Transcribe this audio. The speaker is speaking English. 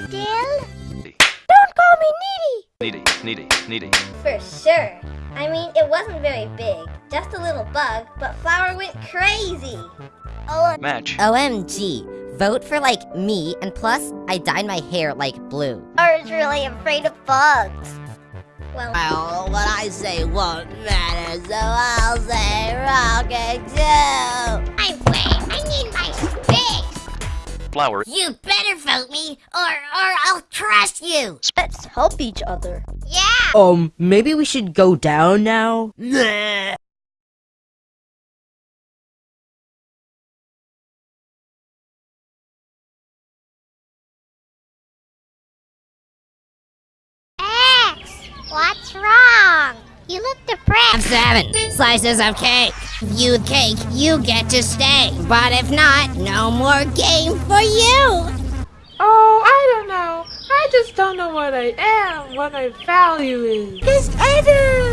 big of a deal? Needy, Don't call me needy! needy, needy, needy. For sure. I mean, it wasn't very big, just a little bug, but Flower went crazy. Oh, Match. OMG. Vote for like me, and plus, I dyed my hair like blue. I was really afraid of bugs. Well, Well, what I say won't matter, so I'll say rocket too. Flower. You better vote me, or, or I'll trust you! Let's help each other. Yeah! Um, maybe we should go down now? X! What's wrong? You look depressed. I'm Seven slices of cake. You cake, you get to stay. But if not, no more game for you. Oh, I don't know. I just don't know what I am, what my value is. This other!